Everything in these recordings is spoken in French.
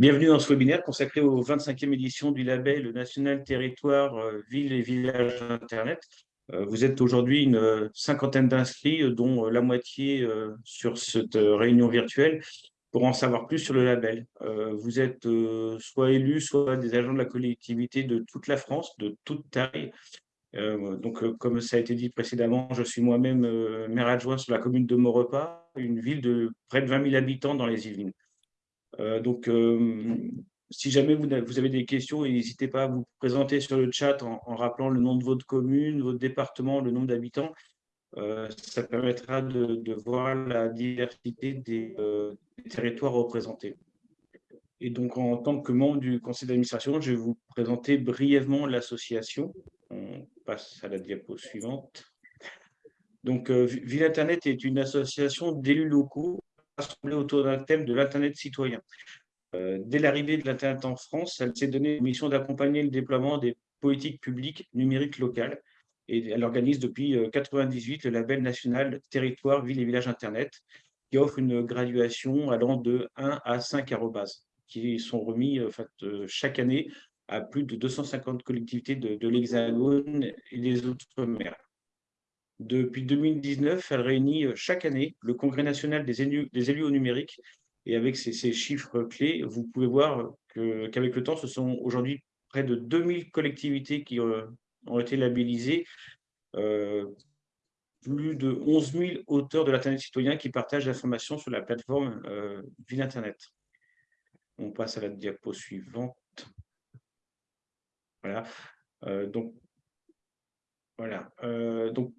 Bienvenue dans ce webinaire consacré aux 25e édition du label national territoire euh, ville et village Internet. Euh, vous êtes aujourd'hui une euh, cinquantaine d'inscrits, dont la moitié sur cette réunion virtuelle, pour en savoir plus sur le label. Vous êtes soit élus, soit des agents de la collectivité de toute la France, de toute taille. Donc, comme ça a été dit précédemment, je suis moi-même maire adjoint sur la commune de Maurepas, une ville de près de 20 000 habitants dans les Yvelines. Euh, donc, euh, si jamais vous, avez des questions, n'hésitez pas à vous présenter sur le chat en, rappelant le nom de votre commune, votre département, le nombre d'habitants. Euh, ça permettra de, voir la diversité des, territoires représentés. Et donc, en tant que membre du conseil d'administration, je vais vous présenter brièvement l'association. On passe à la diapo suivante. Donc, Ville Internet est une association d'élus locaux rassemblée autour d'un thème de l'Internet citoyen. Euh, dès l'arrivée de l'Internet en France, elle s'est donné la mission d'accompagner le déploiement des politiques publiques numériques locales. Et elle organise depuis 1998 euh, le label national Territoire, Ville et Village Internet, qui offre une graduation allant de 1 à 5 arrobas, qui sont remis fait, chaque année à plus de 250 collectivités de, de l'Hexagone et des Outre-mer. Depuis 2019, elle réunit euh, chaque année le Congrès national des élus, au numérique. Et avec ces, chiffres clés, vous pouvez voir qu'avec le temps, ce sont aujourd'hui près de 2000 collectivités qui euh, ont été labellisées, euh, plus de 11 000 auteurs de l'Internet citoyen qui partagent l'information sur la plateforme Ville Internet. On passe à la diapo suivante. Voilà. donc, voilà. donc,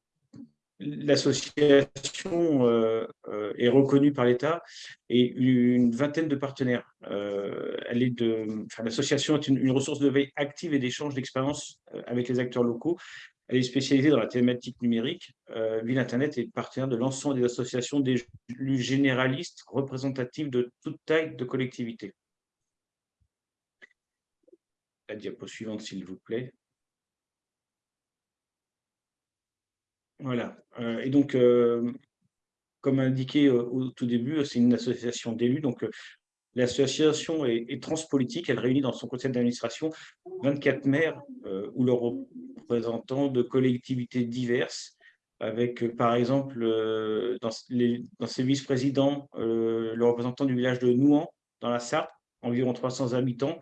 L'association euh, euh, est reconnue par l'État et une vingtaine de partenaires. Euh, l'association est une, ressource de veille active et d'échange d'expériences avec les acteurs locaux. Elle est spécialisée dans la thématique numérique. Ville Internet est partenaire de l'ensemble des associations des généralistes représentatives de toute taille de collectivité. La diapo suivante, s'il vous plaît. Voilà. Euh, et donc, euh, comme indiqué au tout début, c'est une association d'élus. Donc, euh, l'association est, transpolitique. Elle réunit dans son conseil d'administration 24 maires ou leurs représentants de collectivités diverses, avec, par exemple, dans, dans ses vice-présidents, le représentant du village de Nouan, dans la Sarthe, environ 300 habitants,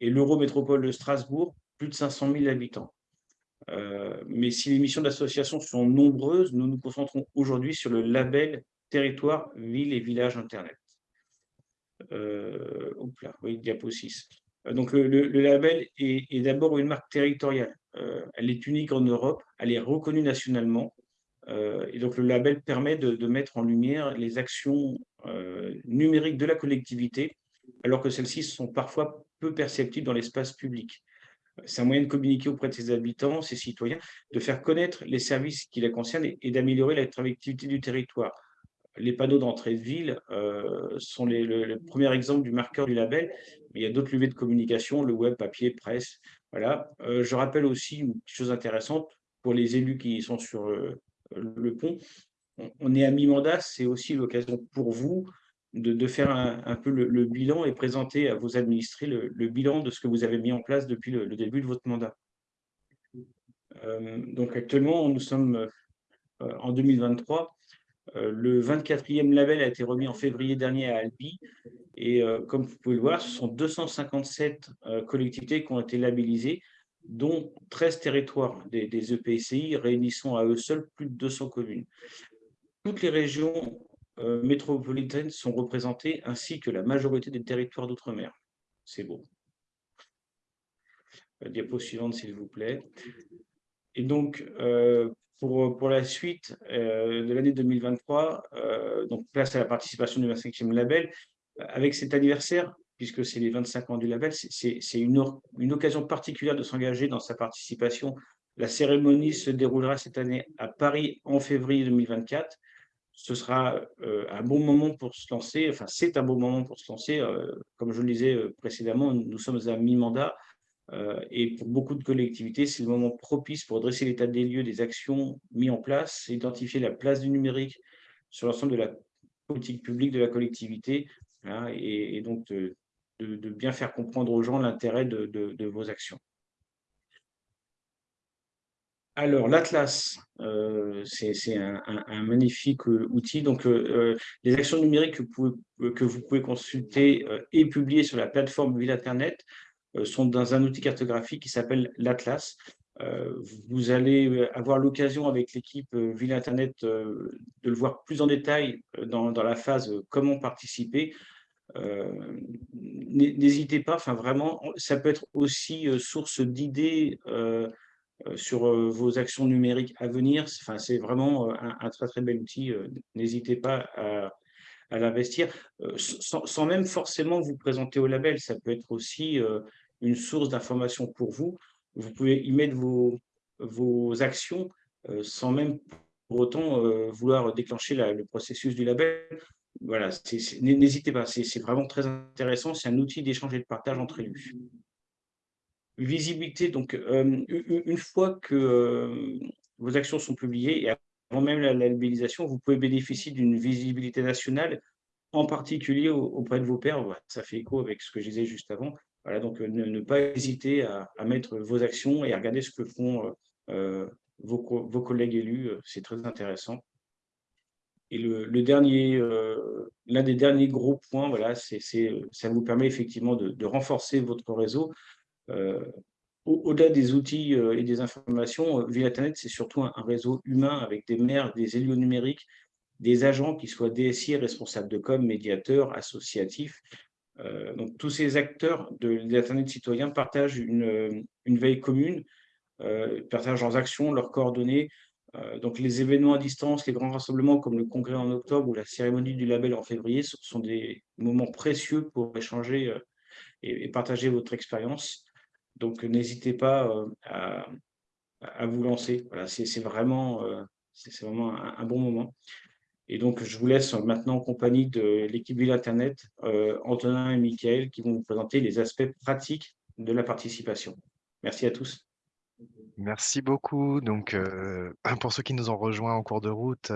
et l'Eurométropole de Strasbourg, plus de 500 000 habitants. Euh, mais si les missions d'association sont nombreuses, nous nous concentrons aujourd'hui sur le label Territoire, Ville et Village Internet. Euh, 6. Euh, donc, le, label est, d'abord une marque territoriale. elle est unique en Europe, elle est reconnue nationalement. et donc, le label permet de, de mettre en lumière les actions numériques de la collectivité, alors que celles-ci sont parfois peu perceptibles dans l'espace public. C'est un moyen de communiquer auprès de ses habitants, ses citoyens, de faire connaître les services qui les concernent et, d'améliorer l'attractivité du territoire. Les panneaux d'entrée de ville euh, sont les, le, premier exemple du marqueur du label, mais il y a d'autres levées de communication, le web, papier, presse. Voilà. Euh, je rappelle aussi une chose intéressante pour les élus qui sont sur euh, le pont. on est à mi-mandat, c'est aussi l'occasion pour vous de, faire un, peu le, bilan et présenter à vos administrés le, bilan de ce que vous avez mis en place depuis le, début de votre mandat. Euh, donc actuellement, nous sommes euh, en 2023. Euh, le 24e label a été remis en février dernier à Albi. Et comme vous pouvez le voir, ce sont 257 collectivités qui ont été labellisées, dont 13 territoires des, des EPCI réunissant à eux seuls plus de 200 communes. Toutes les régions euh, métropolitaines sont représentées, ainsi que la majorité des territoires d'outre-mer. C'est beau. La diapo suivante, s'il vous plaît. Et donc, euh, pour, pour la suite euh, de l'année 2023, donc place à la participation du 25e label, avec cet anniversaire, puisque c'est les 25 ans du label, c'est une, une occasion particulière de s'engager dans sa participation. La cérémonie se déroulera cette année à Paris en février 2024 ce sera euh, un bon moment pour se lancer, enfin c'est un bon moment pour se lancer. Euh, comme je le disais euh, précédemment, nous sommes à mi-mandat et pour beaucoup de collectivités, c'est le moment propice pour dresser l'état des lieux des actions mises en place, identifier la place du numérique sur l'ensemble de la politique publique de la collectivité et, donc de, bien faire comprendre aux gens l'intérêt de, vos actions. Alors, l'Atlas, euh, c'est un, magnifique euh, outil. Donc, les actions numériques que vous pouvez, consulter et publier sur la plateforme Ville Internet sont dans un outil cartographique qui s'appelle l'Atlas. vous allez avoir l'occasion avec l'équipe Ville Internet de le voir plus en détail dans, la phase comment participer. Euh, n'hésitez pas, enfin vraiment, ça peut être aussi euh, source d'idées euh, sur vos actions numériques à venir. Enfin, c'est vraiment un, très très bel outil. N'hésitez pas à, l'investir, sans, même forcément vous présenter au label. Ça peut être aussi une source d'information pour vous. Vous pouvez y mettre vos, vos actions sans même pour autant vouloir déclencher le processus du label voilà, n'hésitez pas, c'est vraiment très intéressant. C'est un outil d'échange et de partage entre élus. Visibilité, donc, euh, une fois que euh, vos actions sont publiées et avant même la labellisation, vous pouvez bénéficier d'une visibilité nationale, en particulier auprès de vos pairs. ça fait écho avec ce que je disais juste avant. Voilà, donc, ne, pas hésiter à, mettre vos actions et à regarder ce que font euh, vos, vos collègues élus. C'est très intéressant. Et le, dernier, euh, l'un des derniers gros points, voilà, c'est, ça vous permet effectivement de, renforcer votre réseau. Euh, au-delà des outils euh, et des informations, via Internet, c'est surtout un, réseau humain avec des maires, des élus numériques, des agents qui soient DSI, responsables de com, médiateurs, associatifs. donc, tous ces acteurs de l'Internet citoyen partagent une, une veille commune, partagent leurs actions, leurs coordonnées, euh, donc les événements à distance, les grands rassemblements comme le congrès en octobre ou la cérémonie du label en février sont des moments précieux pour échanger euh, et, partager votre expérience. Donc n'hésitez pas euh, à, vous lancer. Voilà, c'est vraiment, c'est vraiment un, bon moment. Et donc je vous laisse maintenant en compagnie de l'équipe Ville Internet, Antonin et Mickaël, qui vont vous présenter les aspects pratiques de la participation. Merci à tous. Merci beaucoup. Donc, pour ceux qui nous ont rejoints en cours de route,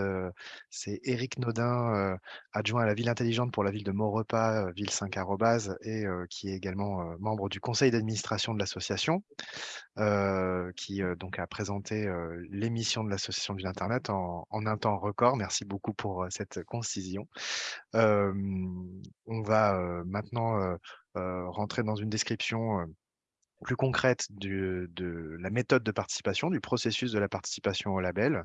c'est Éric Nodin, adjoint à la ville intelligente pour la ville de Maurepas, ville 5 arrobase, et qui est également membre du conseil d'administration de l'association, qui donc a présenté l'émission de l'association Ville Internet en, en, un temps record. Merci beaucoup pour cette concision. on va maintenant rentrer dans une description plus concrète de la méthode de participation, du processus de la participation au label.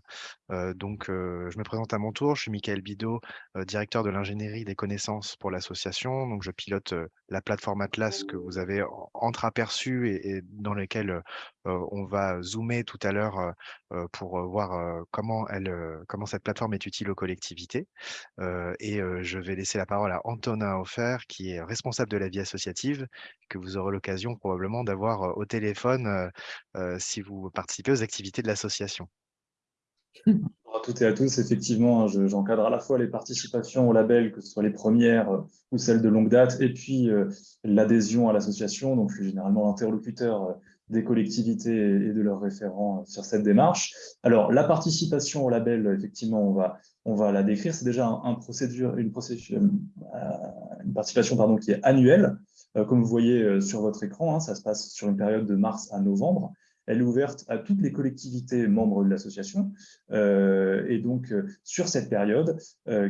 Euh, donc, euh, je me présente à mon tour. Je suis Michael Bidot, euh, directeur de l'ingénierie des connaissances pour l'association. Donc, je pilote la plateforme Atlas que vous avez entreaperçue et, et dans laquelle on va zoomer tout à l'heure pour voir comment, elle, comment cette plateforme est utile aux collectivités. et je vais laisser la parole à Antonin Offert, qui est responsable de la vie associative, que vous aurez l'occasion probablement d'avoir au téléphone si vous participez aux activités de l'association. À toutes et à tous, effectivement, hein, j'encadre à la fois les participations au label, que ce soit les premières ou celles de longue date, et puis l'adhésion à l'association. Donc, je suis généralement l'interlocuteur des collectivités et de leurs référents sur cette démarche. Alors, la participation au label, effectivement, on va, on va la décrire. C'est déjà un, procédure, une, procédure, euh, une participation pardon, qui est annuelle. Euh, comme vous voyez euh, sur votre écran, hein, ça se passe sur une période de mars à novembre. Elle est ouverte à toutes les collectivités membres de l'association. et donc, sur cette période,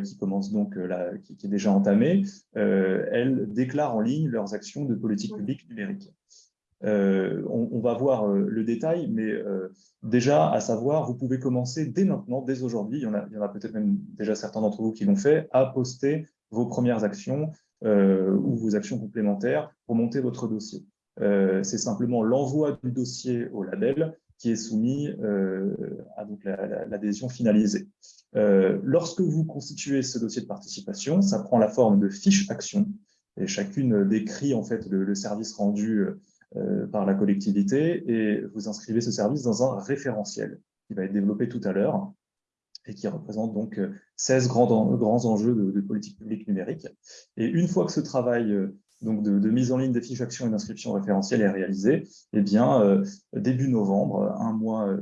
qui commence donc là, qui, qui, est déjà entamée, elles déclarent en ligne leurs actions de politique publique numérique. Euh, on, va voir euh, le détail, mais euh, déjà, à savoir, vous pouvez commencer dès maintenant, dès aujourd'hui, il y en a, peut-être même déjà certains d'entre vous qui l'ont fait, à poster vos premières actions ou vos actions complémentaires pour monter votre dossier. C'est simplement l'envoi du dossier au label qui est soumis à l'adhésion finalisée. lorsque vous constituez ce dossier de participation, ça prend la forme de fiches actions et chacune décrit en fait le service rendu euh, par la collectivité et vous inscrivez ce service dans un référentiel qui va être développé tout à l'heure et qui représente donc 16 euh, grands, grands enjeux de, politique publique numérique. Et une fois que ce travail euh, donc de, mise en ligne des fiches actions et d'inscription référentielle est réalisé, eh bien, début novembre, un mois,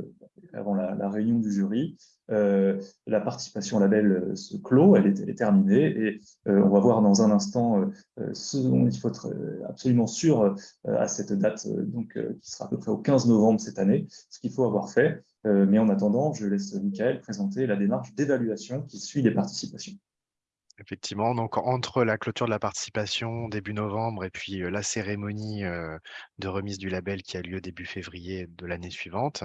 avant la, réunion du jury. la participation au label se clôt, elle est, terminée et on va voir dans un instant ce dont il faut être absolument sûr à cette date, donc, qui sera à peu près au 15 novembre cette année, ce qu'il faut avoir fait. Mais en attendant, je laisse Michael présenter la démarche d'évaluation qui suit les participations. Effectivement, donc entre la clôture de la participation début novembre et puis la cérémonie de remise du label qui a lieu début février de l'année suivante,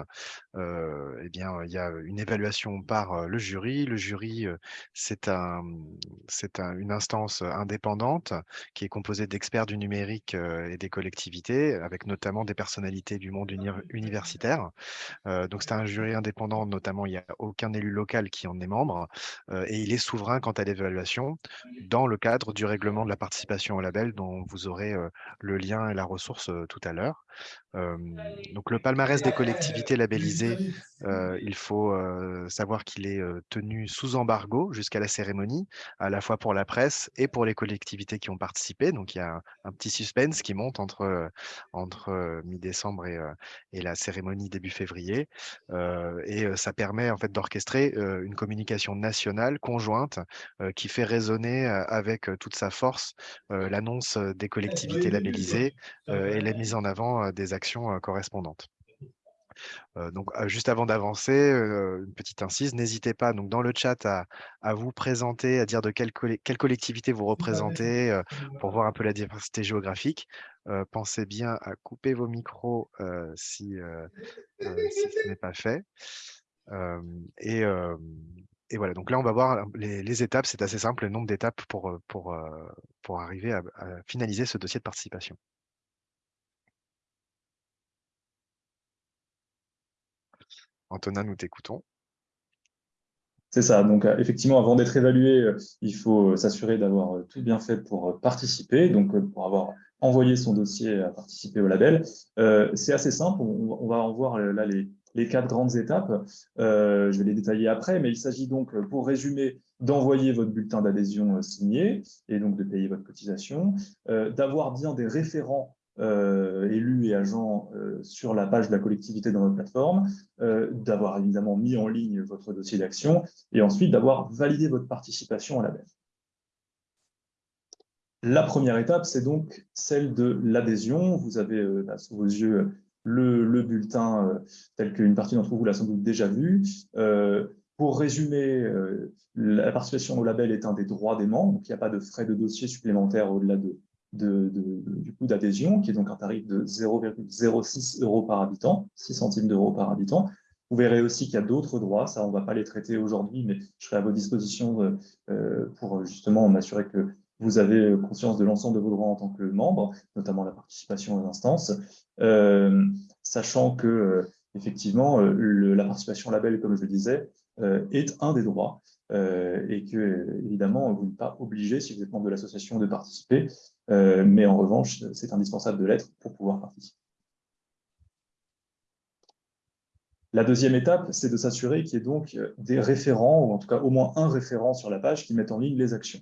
eh bien, il y a une évaluation par le jury. Le jury, c'est un, c'est une instance indépendante qui est composée d'experts du numérique et des collectivités, avec notamment des personnalités du monde universitaire. donc, c'est un jury indépendant, notamment, il n'y a aucun élu local qui en est membre et il est souverain quant à l'évaluation dans le cadre du règlement de la participation au label dont vous aurez le lien et la ressource tout à l'heure. Donc le palmarès des collectivités labellisées, il faut savoir qu'il est tenu sous embargo jusqu'à la cérémonie, à la fois pour la presse et pour les collectivités qui ont participé. Donc il y a un, petit suspense qui monte entre, entre mi-décembre et, et, la cérémonie début février. et ça permet en fait d'orchestrer une communication nationale conjointe qui fait résonner avec toute sa force l'annonce des collectivités labellisées et la mise en avant des actions correspondantes. Donc, juste avant d'avancer, une petite incise, n'hésitez pas donc dans le chat à, vous présenter, à dire de quelle, quelle collectivité vous représentez pour voir un peu la diversité géographique. pensez bien à couper vos micros si, ce n'est pas fait. et, et, voilà, donc là, on va voir les, étapes. C'est assez simple, le nombre d'étapes pour, pour, pour arriver à finaliser ce dossier de participation. Antonin, nous t'écoutons. C'est ça. Donc, euh, effectivement, avant d'être évalué, euh, il faut s'assurer d'avoir euh, tout bien fait pour participer, donc pour avoir envoyé son dossier à participer au label. c'est assez simple. On, va en voir là les, quatre grandes étapes. je vais les détailler après, mais il s'agit donc, pour résumer, d'envoyer votre bulletin d'adhésion signé et donc de payer votre cotisation, d'avoir bien des référents euh, élus et agents euh, sur la page de la collectivité dans notre plateforme, euh, d'avoir évidemment mis en ligne votre dossier d'action et ensuite d'avoir validé votre participation à la baisse. La première étape, c'est donc celle de l'adhésion. Vous avez là sous vos yeux le, bulletin tel qu'une partie d'entre vous l'a sans doute déjà vu. pour résumer, la participation au label est un des droits des membres, donc il n'y a pas de frais de dossier supplémentaires au-delà de du coût d'adhésion, qui est donc un tarif de 0,06 euros par habitant, 6 centimes d'euros par habitant. Vous verrez aussi qu'il y a d'autres droits, ça on ne va pas les traiter aujourd'hui, mais je serai à vos dispositions euh, euh, pour justement m'assurer que vous avez conscience de l'ensemble de vos droits en tant que membre, notamment la participation aux instances, euh, sachant que effectivement la participation label, comme je le disais, est un des droits et que évidemment vous n'êtes pas obligé, si vous êtes membre de l'association, de participer. Euh, mais en revanche, c'est indispensable de l'être pour pouvoir participer. La deuxième étape, c'est de s'assurer qu'il y ait donc des référents, ou en tout cas au moins un référent sur la page qui mette en ligne les actions.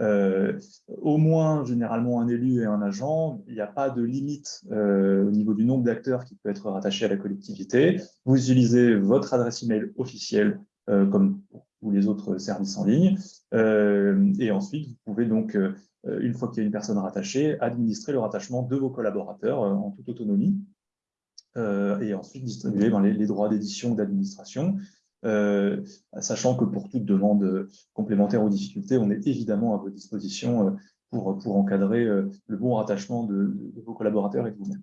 Euh, au moins, généralement, un élu et un agent, il n'y a pas de limite euh, au niveau du nombre d'acteurs qui peut être rattaché à la collectivité. Vous utilisez votre adresse email officielle comme pour les autres services en ligne. et ensuite, vous pouvez donc euh, une fois qu'il y a une personne rattachée, administrer le rattachement de vos collaborateurs euh, en toute autonomie euh, et ensuite distribuer ben, les, droits d'édition d'administration, sachant que pour toute demande complémentaire ou difficulté, on est évidemment à vos dispositions pour, pour encadrer le bon rattachement de, de vos collaborateurs et de vous-même.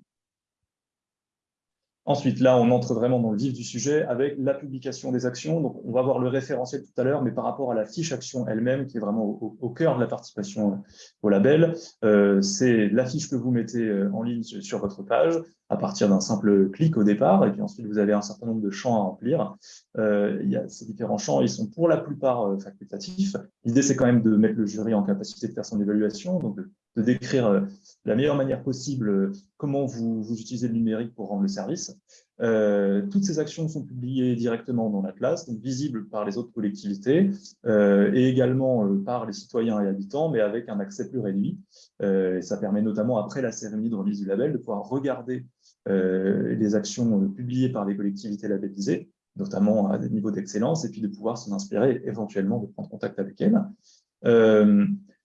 Ensuite, là, on entre vraiment dans le vif du sujet avec la publication des actions. Donc, on va voir le référentiel tout à l'heure, mais par rapport à la fiche action elle-même, qui est vraiment au, cœur de la participation au label, euh, c'est la fiche que vous mettez euh, en ligne sur votre page à partir d'un simple clic au départ, et puis ensuite, vous avez un certain nombre de champs à remplir. Euh, il y a ces différents champs, ils sont pour la plupart facultatifs. L'idée, c'est quand même de mettre le jury en capacité de faire son évaluation, donc de de décrire euh, la meilleure manière possible euh, comment vous, vous utilisez le numérique pour rendre le service. Euh, toutes ces actions sont publiées directement dans l'Atlas, donc visibles par les autres collectivités et également par les citoyens et habitants, mais avec un accès plus réduit. et ça permet notamment, après la cérémonie de remise du label, de pouvoir regarder les actions publiées par les collectivités labellisées notamment à des niveaux d'excellence, et puis de pouvoir s'en inspirer, éventuellement de prendre contact avec elles.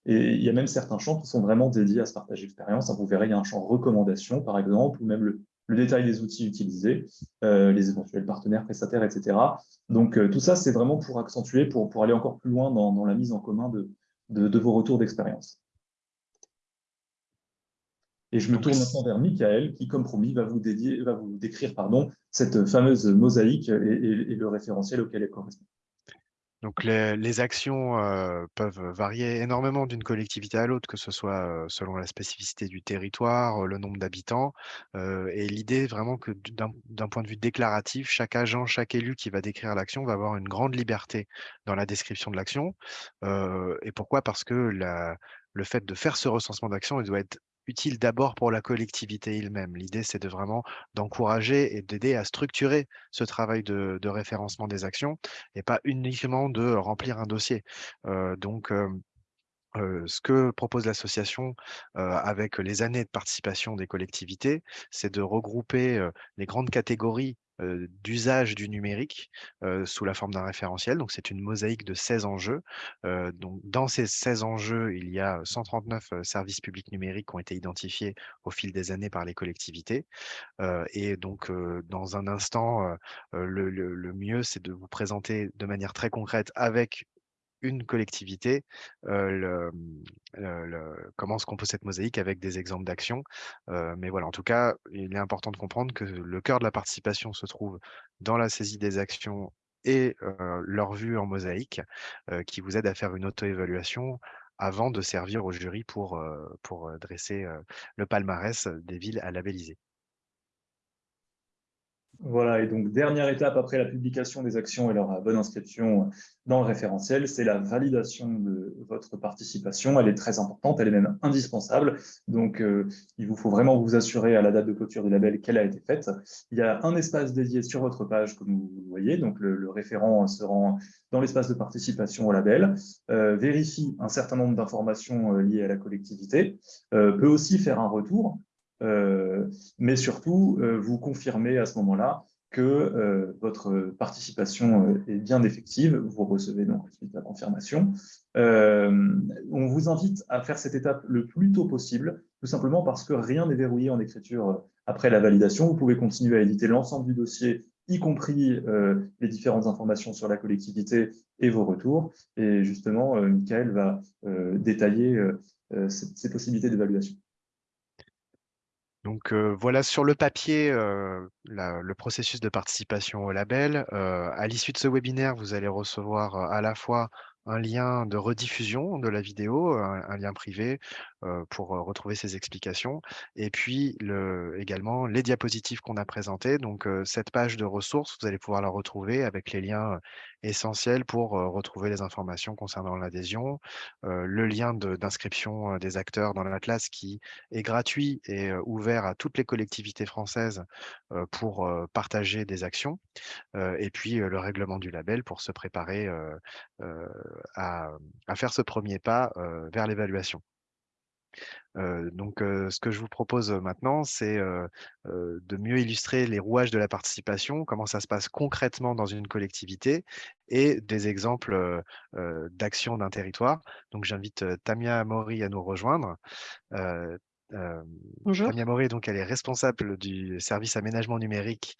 Euh, et il y a même certains champs qui sont vraiment dédiés à ce partage d'expérience. Vous verrez, il y a un champ recommandation, par exemple, ou même le, détail des outils utilisés, euh, les éventuels partenaires, prestataires, etc. Donc, tout ça, c'est vraiment pour accentuer, pour, aller encore plus loin dans, la mise en commun de, de vos retours d'expérience. Et je me tourne maintenant vers Michael, qui, comme promis, va vous, dédier, va vous décrire pardon, cette fameuse mosaïque et, le référentiel auquel elle correspond. Donc les, actions euh, peuvent varier énormément d'une collectivité à l'autre, que ce soit euh, selon la spécificité du territoire, euh, le nombre d'habitants. et l'idée vraiment que d'un point de vue déclaratif, chaque agent, chaque élu qui va décrire l'action va avoir une grande liberté dans la description de l'action. et pourquoi? Parce que le fait de faire ce recensement d'action, il doit être utile d'abord pour la collectivité elle-même. L'idée, c'est de vraiment d'encourager et d'aider à structurer ce travail de, référencement des actions et pas uniquement de remplir un dossier. Euh, donc, euh, euh, ce que propose l'association avec les années de participation des collectivités, c'est de regrouper les grandes catégories d'usage du numérique sous la forme d'un référentiel. Donc, c'est une mosaïque de 16 enjeux. dans ces 16 enjeux, il y a 139 services publics numériques qui ont été identifiés au fil des années par les collectivités. et donc, dans un instant, le mieux, c'est de vous présenter de manière très concrète avec une collectivité, le, comment se compose cette mosaïque avec des exemples d'actions. mais voilà, en tout cas, il est important de comprendre que le cœur de la participation se trouve dans la saisie des actions et leur vue en mosaïque, qui vous aide à faire une auto-évaluation avant de servir au jury pour dresser le palmarès des villes à labelliser. Voilà, et donc dernière étape après la publication des actions et leur bonne inscription dans le référentiel, c'est la validation de votre participation. Elle est très importante, elle est même indispensable. Donc, euh, il vous faut vraiment vous assurer à la date de clôture du label qu'elle a été faite. Il y a un espace dédié sur votre page, comme vous le voyez. Donc, le, référent se rend dans l'espace de participation au label, euh, vérifie un certain nombre d'informations euh, liées à la collectivité, peut aussi faire un retour mais surtout, euh, vous confirmez à ce moment-là que euh, votre participation est bien effective. Vous recevez donc la confirmation. on vous invite à faire cette étape le plus tôt possible, tout simplement parce que rien n'est verrouillé en écriture après la validation. Vous pouvez continuer à éditer l'ensemble du dossier, y compris les différentes informations sur la collectivité et vos retours. Et justement, Michael va détailler ces possibilités d'évaluation. Donc voilà sur le papier le processus de participation au label. à l'issue de ce webinaire, vous allez recevoir à la fois un lien de rediffusion de la vidéo, un, lien privé pour retrouver ces explications. Et puis le, également les diapositives qu'on a présentées. Donc cette page de ressources, vous allez pouvoir la retrouver avec les liens essentiels pour retrouver les informations concernant l'adhésion, le lien d'inscription des acteurs dans l'Atlas qui est gratuit et ouvert à toutes les collectivités françaises pour partager des actions, et puis le règlement du label pour se préparer à, faire ce premier pas vers l'évaluation. Donc, ce que je vous propose maintenant, c'est de mieux illustrer les rouages de la participation, comment ça se passe concrètement dans une collectivité et des exemples d'actions d'un territoire. Donc, j'invite Tamia Mori à nous rejoindre. Bonjour. Tamia Mori, donc, elle est responsable du service aménagement numérique.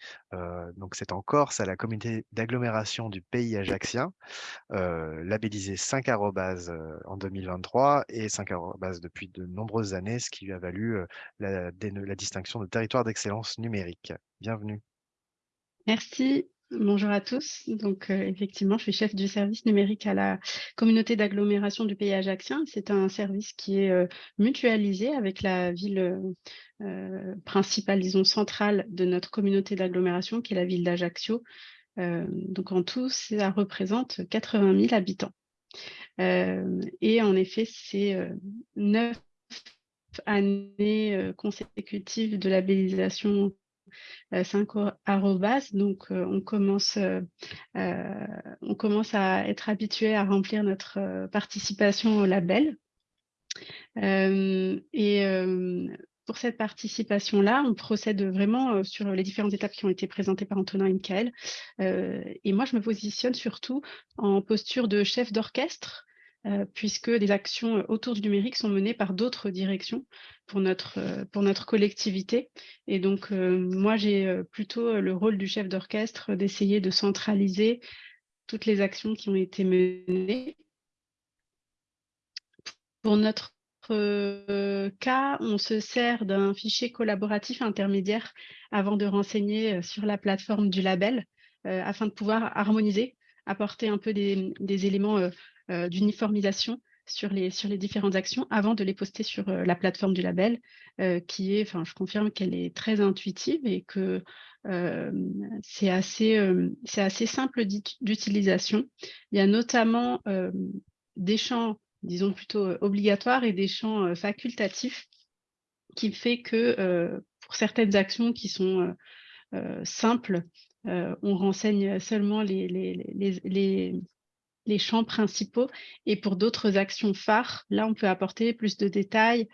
donc, c'est en Corse, à la communauté d'agglomération du pays ajaxien, labellisé 5 arrobas en 2023 et 5 arrobas depuis de nombreuses années, ce qui lui a valu la, la distinction de territoire d'excellence numérique. Bienvenue. Merci. Bonjour à tous. Donc, euh, effectivement, je suis chef du service numérique à la communauté d'agglomération du pays ajaxien. C'est un service qui est euh, mutualisé avec la ville euh, principale, disons, centrale de notre communauté d'agglomération, qui est la ville d'Ajaccio. donc, en tout, ça représente 80 000 habitants. et en effet, c'est neuf années consécutives de labellisation 5 arrobas. Donc, on, commence, on commence à être habitué à remplir notre participation au label. et pour cette participation-là, on procède vraiment sur les différentes étapes qui ont été présentées par Antonin et Michael. et moi, je me positionne surtout en posture de chef d'orchestre, puisque des actions autour du numérique sont menées par d'autres directions pour notre, pour notre collectivité. Et donc, moi, j'ai plutôt le rôle du chef d'orchestre d'essayer de centraliser toutes les actions qui ont été menées. Pour notre cas, on se sert d'un fichier collaboratif intermédiaire avant de renseigner sur la plateforme du label afin de pouvoir harmoniser, apporter un peu des, éléments d'uniformisation sur les, sur les différentes actions avant de les poster sur la plateforme du label, qui est, enfin, je confirme qu'elle est très intuitive et que c'est assez, assez simple d'utilisation. Il y a notamment des champs disons plutôt obligatoires et des champs facultatifs qui fait que pour certaines actions qui sont simples, on renseigne seulement les, champs principaux et pour d'autres actions phares, là on peut apporter plus de détails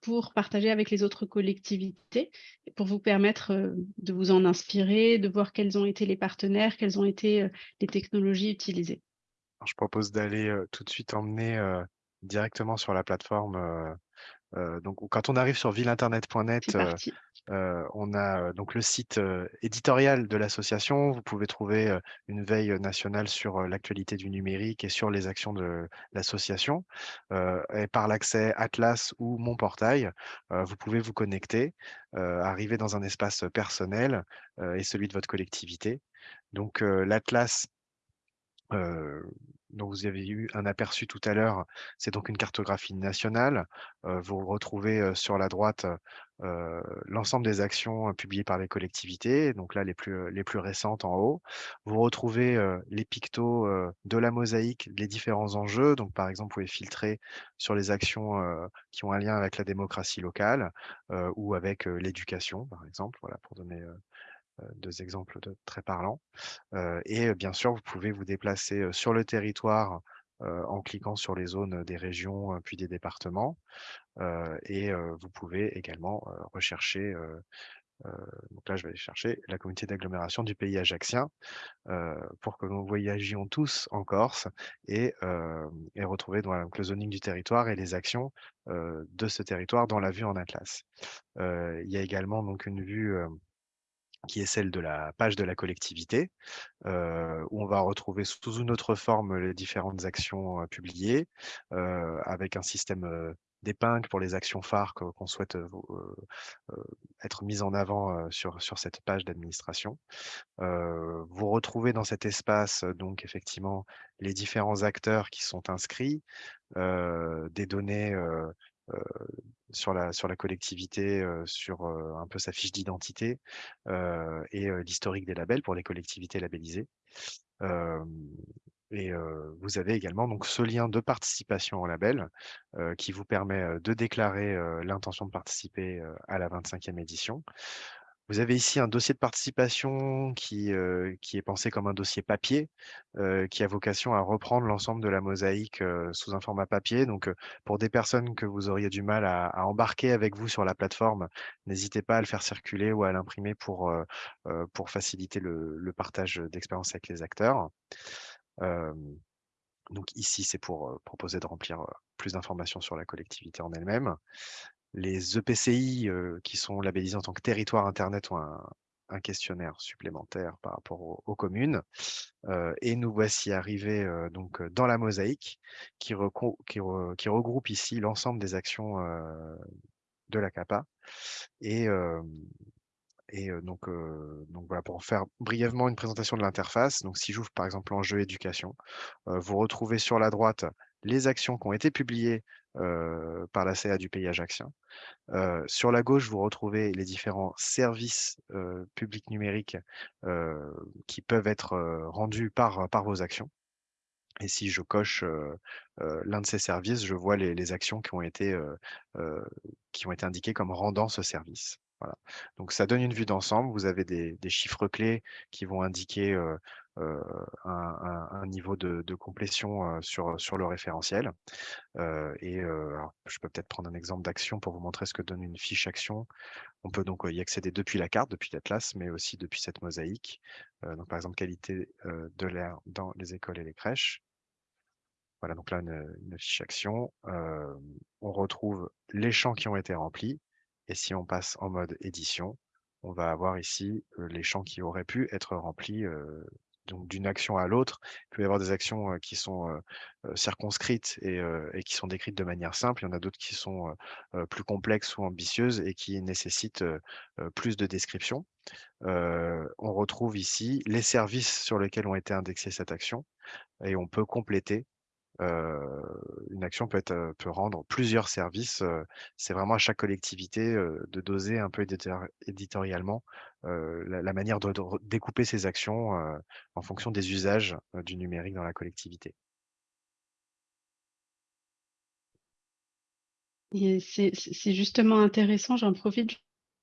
pour partager avec les autres collectivités, pour vous permettre de vous en inspirer, de voir quels ont été les partenaires, quelles ont été les technologies utilisées je propose d'aller tout de suite emmener directement sur la plateforme. Donc, quand on arrive sur villeinternet.net, on a donc le site éditorial de l'association. Vous pouvez trouver une veille nationale sur l'actualité du numérique et sur les actions de l'association. et par l'accès Atlas ou Mon Portail, vous pouvez vous connecter, arriver dans un espace personnel et celui de votre collectivité. Donc, l'Atlas dont vous avez eu un aperçu tout à l'heure, c'est donc une cartographie nationale. vous retrouvez sur la droite l'ensemble des actions publiées par les collectivités, donc là les plus, les plus récentes en haut. Vous retrouvez les pictos de la mosaïque, les différents enjeux. Donc par exemple, vous pouvez filtrer sur les actions qui ont un lien avec la démocratie locale ou avec l'éducation, par exemple, voilà, pour donner deux exemples très parlants. et bien sûr, vous pouvez vous déplacer sur le territoire en cliquant sur les zones des régions puis des départements. et vous pouvez également rechercher donc là, je vais aller chercher la communauté d'agglomération du pays ajaxien pour que nous voyagions tous en Corse et, et retrouver le zoning du territoire et les actions de ce territoire dans la vue en atlas. il y a également donc une vue qui est celle de la page de la collectivité, où on va retrouver sous une autre forme les différentes actions publiées, avec un système d'épingle pour les actions phares qu'on souhaite être mises en avant sur, sur cette page d'administration. vous retrouvez dans cet espace donc effectivement les différents acteurs qui sont inscrits, des données sur la, sur la collectivité, sur un peu sa fiche d'identité et l'historique des labels pour les collectivités labellisées. et vous avez également donc ce lien de participation au label qui vous permet de déclarer l'intention de participer à la 25e édition. Vous avez ici un dossier de participation qui, qui est pensé comme un dossier papier, qui a vocation à reprendre l'ensemble de la mosaïque sous un format papier. Donc, pour des personnes que vous auriez du mal à, embarquer avec vous sur la plateforme, n'hésitez pas à le faire circuler ou à l'imprimer pour, pour faciliter le, le partage d'expérience avec les acteurs. donc ici, c'est pour proposer de remplir plus d'informations sur la collectivité en elle-même. Les EPCI qui sont labellisés en tant que territoire Internet ont un, questionnaire supplémentaire par rapport aux, communes. et nous voici arrivés donc dans la mosaïque qui, regroupe ici l'ensemble des actions de la CAPA. Et, donc, voilà, pour faire brièvement une présentation de l'interface, si j'ouvre par exemple l'enjeu éducation, vous retrouvez sur la droite les actions qui ont été publiées par la CA du pays ajaxien. sur la gauche, vous retrouvez les différents services publics numériques qui peuvent être rendus par, par vos actions. Et si je coche l'un de ces services, je vois les, actions qui ont, été, qui ont été indiquées comme rendant ce service. Voilà. Donc ça donne une vue d'ensemble. Vous avez des, chiffres clés qui vont indiquer un, niveau de, complétion sur, sur le référentiel. et je peux peut-être prendre un exemple d'action pour vous montrer ce que donne une fiche action. On peut donc y accéder depuis la carte, depuis l'Atlas, mais aussi depuis cette mosaïque. donc par exemple, qualité de l'air dans les écoles et les crèches. Voilà, donc là, une, fiche action. on retrouve les champs qui ont été remplis. Et si on passe en mode édition, on va avoir ici les champs qui auraient pu être remplis donc d'une action à l'autre. Il peut y avoir des actions qui sont circonscrites et, qui sont décrites de manière simple. Il y en a d'autres qui sont plus complexes ou ambitieuses et qui nécessitent plus de description. on retrouve ici les services sur lesquels ont été indexés cette action et on peut compléter une action peut, rendre plusieurs services. c'est vraiment à chaque collectivité de doser un peu éditorialement la, manière de, découper ces actions en fonction des usages du numérique dans la collectivité. C'est justement intéressant, j'en profite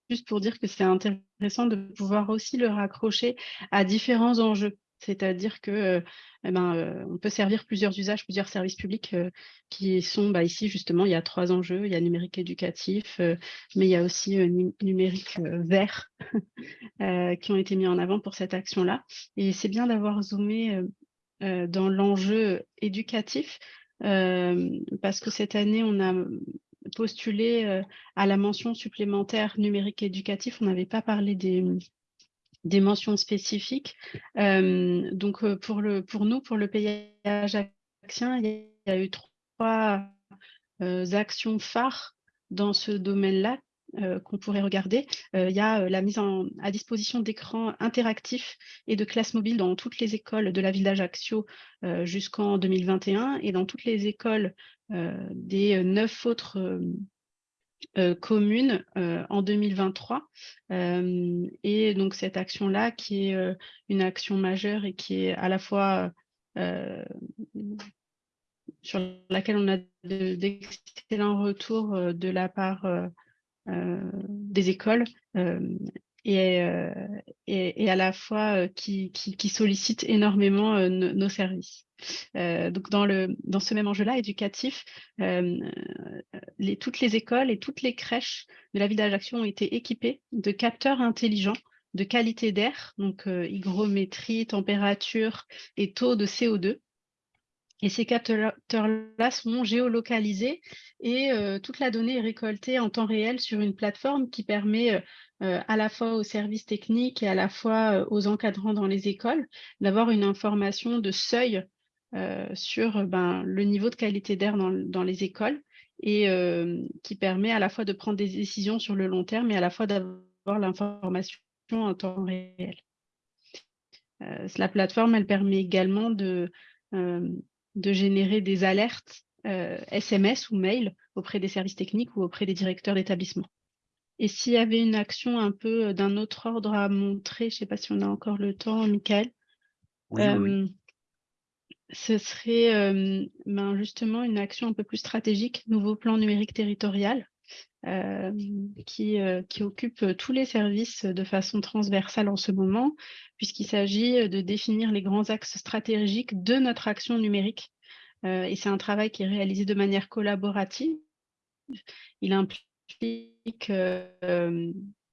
juste pour dire que c'est intéressant de pouvoir aussi le raccrocher à différents enjeux. C'est-à-dire que eh ben, on peut servir plusieurs usages, plusieurs services publics qui sont bah, ici justement, il y a trois enjeux, il y a numérique éducatif, mais il y a aussi numérique vert qui ont été mis en avant pour cette action-là. Et c'est bien d'avoir zoomé dans l'enjeu éducatif parce que cette année, on a postulé à la mention supplémentaire numérique éducatif. On n'avait pas parlé des, des mentions spécifiques. Euh, donc, euh, pour, le, pour nous, pour le payage action, il y a eu trois euh, actions phares dans ce domaine-là qu'on pourrait regarder. il y a la mise à disposition d'écrans interactifs et de classes mobiles dans toutes les écoles de la ville d'Ajaccio jusqu'en 2021 et dans toutes les écoles des neuf autres euh, commune euh, en 2023. Euh, et donc cette action-là, qui est une action majeure et qui est à la fois sur laquelle on a d'excellents retours de la part des écoles et, et, à la fois qui, qui, sollicite énormément nos services. dans, ce même enjeu-là éducatif, toutes les écoles et toutes les crèches de la ville d'Ajaccio ont été équipées de capteurs intelligents de qualité d'air, donc hygrométrie, température et taux de CO2. Et ces capteurs-là sont géolocalisés et toute la donnée est récoltée en temps réel sur une plateforme qui permet euh, à la fois aux services techniques et à la fois euh, aux encadrants dans les écoles, d'avoir une information de seuil euh, sur ben, le niveau de qualité d'air dans, les écoles et qui permet à la fois de prendre des décisions sur le long terme et à la fois d'avoir l'information en temps réel. la plateforme, elle permet également de, de générer des alertes SMS ou mail auprès des services techniques ou auprès des directeurs d'établissement. Et s'il y avait une action un peu euh, d'un autre ordre à montrer, je ne sais pas si on a encore le temps, Michael, euh, ce serait euh, ben, justement une action un peu plus stratégique, nouveau plan numérique territorial, qui, qui, occupe tous les services de façon transversale en ce moment, puisqu'il s'agit de définir les grands axes stratégiques de notre action numérique. et c'est un travail qui est réalisé de manière collaborative. Il implique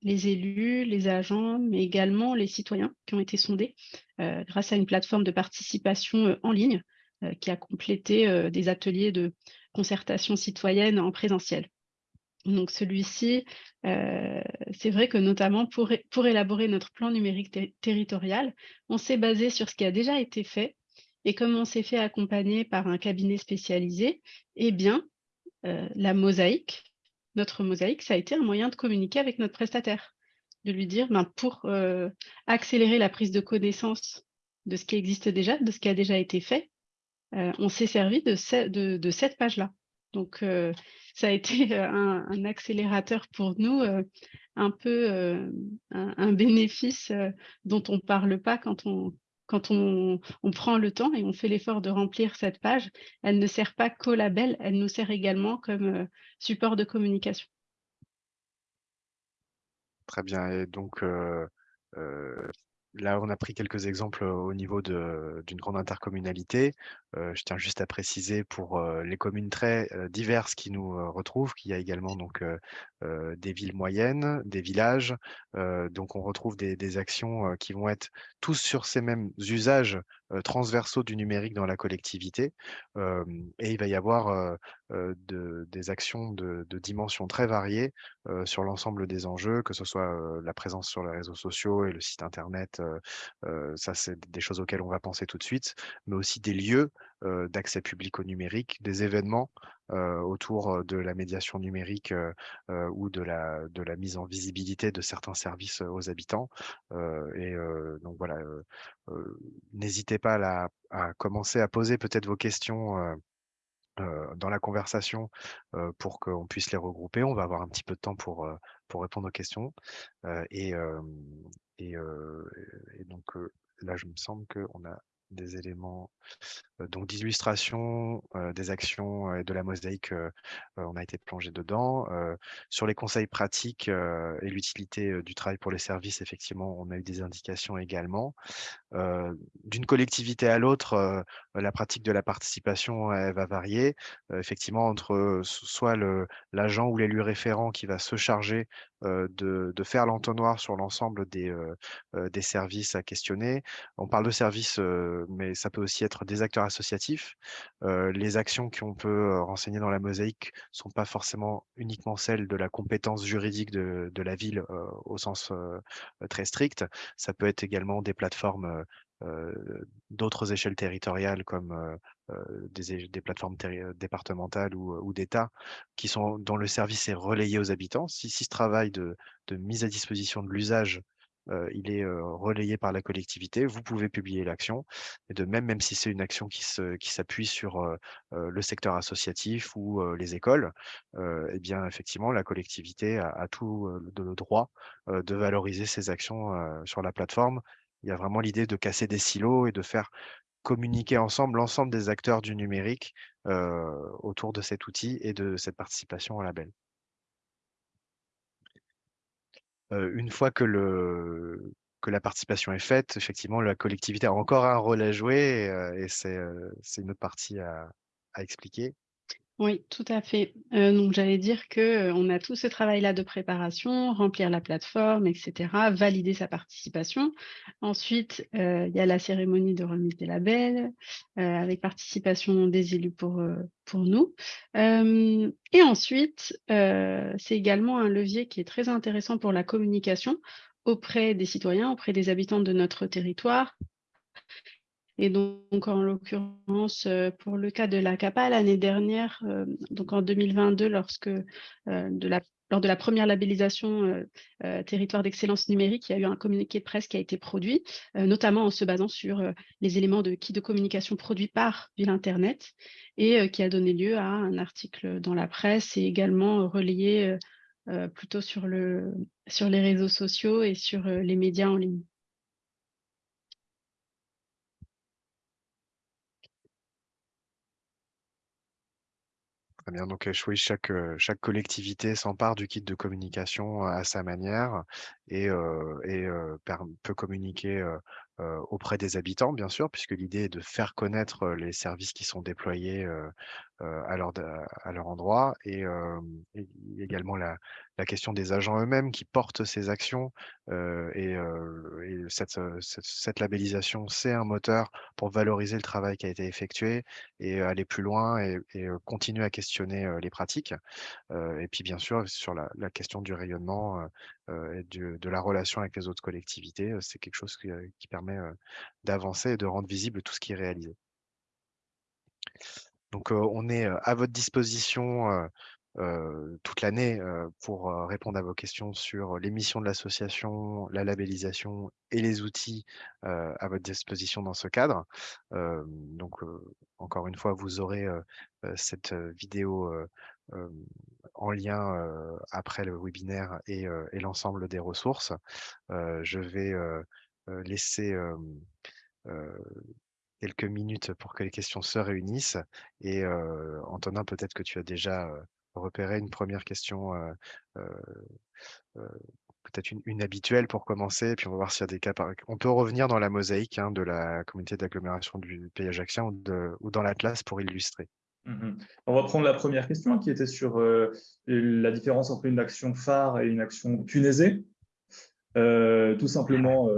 les élus, les agents, mais également les citoyens qui ont été sondés grâce à une plateforme de participation en ligne qui a complété des ateliers de concertation citoyenne en présentiel. Donc celui-ci, c'est vrai que notamment pour, pour élaborer notre plan numérique territorial, on s'est basé sur ce qui a déjà été fait et comme on s'est fait accompagner par un cabinet spécialisé, eh bien, la mosaïque, notre mosaïque, ça a été un moyen de communiquer avec notre prestataire, de lui dire, ben, pour euh, accélérer la prise de connaissance de ce qui existe déjà, de ce qui a déjà été fait, euh, on s'est servi de, cette page-là. Donc, euh, ça a été un, accélérateur pour nous, un peu un, bénéfice dont on ne parle pas quand on, quand on, prend le temps et on fait l'effort de remplir cette page, elle ne sert pas qu'au label, elle nous sert également comme euh, support de communication. Très bien. Et donc, euh, euh, là, on a pris quelques exemples au niveau d'une grande intercommunalité. je tiens juste à préciser pour les communes très diverses qui nous retrouvent qu'il y a également donc, des villes moyennes, des villages. donc, on retrouve des, des actions qui vont être tous sur ces mêmes usages transversaux du numérique dans la collectivité. et il va y avoir de, des actions de, de dimensions très variées sur l'ensemble des enjeux, que ce soit la présence sur les réseaux sociaux et le site internet, ça c'est des choses auxquelles on va penser tout de suite, mais aussi des lieux d'accès public au numérique, des événements autour de la médiation numérique ou de la, mise en visibilité de certains services aux habitants. et donc voilà, n'hésitez pas à, commencer à poser peut-être vos questions dans la conversation pour qu'on puisse les regrouper. On va avoir un petit peu de temps pour, pour répondre aux questions. et, et, donc là, je me semble qu'on a des éléments donc d'illustration des actions et de la mosaïque, on a été plongé dedans. sur les conseils pratiques et l'utilité du travail pour les services, effectivement, on a eu des indications également. D'une collectivité à l'autre, la pratique de la participation, va varier. effectivement, entre soit l'agent ou l'élu référent qui va se charger de, de, faire l'entonnoir sur l'ensemble des, des services à questionner. On parle de services, mais ça peut aussi être des acteurs associatifs. les actions qu'on peut renseigner dans la mosaïque sont pas forcément uniquement celles de la compétence juridique de, la ville au sens très strict. Ça peut être également des plateformes d'autres échelles territoriales comme des, plateformes départementales ou, d'État qui sont dont le service est relayé aux habitants. Si, ce travail de mise à disposition de l'usage il est relayé par la collectivité, vous pouvez publier l'action. Et de même, même si c'est une action qui s'appuie qui sur le secteur associatif ou les écoles, eh bien, effectivement, la collectivité a, tout le droit de valoriser ces actions sur la plateforme. Il y a vraiment l'idée de casser des silos et de faire communiquer ensemble l'ensemble des acteurs du numérique autour de cet outil et de cette participation au label une fois que, le, que la participation est faite, effectivement, la collectivité a encore un rôle à jouer et, c'est une autre partie à, à expliquer. Oui, tout à fait. donc j'allais dire que, on a tout ce travail-là de préparation, remplir la plateforme, etc., valider sa participation. Ensuite, il y a la cérémonie de remise des labels, avec participation des élus pour nous. et ensuite, c'est également un levier qui est très intéressant pour la communication auprès des citoyens, auprès des habitants de notre territoire et donc, en l'occurrence, pour le cas de la CAPA, l'année dernière, donc en 2022, lorsque la, lors de la première labellisation territoire d'excellence numérique, il y a eu un communiqué de presse qui a été produit, notamment en se basant sur les éléments de kit de communication produits par Ville Internet et qui a donné lieu à un article dans la presse et également relayé plutôt sur les réseaux sociaux et sur les médias en ligne. Donc chaque, collectivité s'empare du kit de communication à sa manière et peut communiquer auprès des habitants, bien sûr, puisque l'idée est de faire connaître les services qui sont déployés à, leur, à leur endroit et, et également la, la question des agents eux-mêmes qui portent ces actions. et, et cette, cette, labellisation, c'est un moteur pour valoriser le travail qui a été effectué et aller plus loin et, continuer à questionner les pratiques. et puis, bien sûr, sur la, la question du rayonnement et de, de, la relation avec les autres collectivités, c'est quelque chose qui, qui permet d'avancer et de rendre visible tout ce qui est réalisé. Donc, on est à votre disposition toute l'année pour répondre à vos questions sur les missions de l'association, la labellisation et les outils à votre disposition dans ce cadre. donc, encore une fois, vous aurez cette vidéo en lien après le webinaire et, et l'ensemble des ressources. je vais laisser quelques minutes pour que les questions se réunissent. Et Antonin, peut-être que tu as déjà repéré une première question peut-être une, habituelle pour commencer, puis on va voir s'il y a des cas. On peut revenir dans la mosaïque hein, de la communauté d'agglomération du pays ajaxien ou, ou dans l'Atlas pour illustrer. Mmh on va prendre la première question qui était sur la différence entre une action phare et une action punaisée. tout simplement,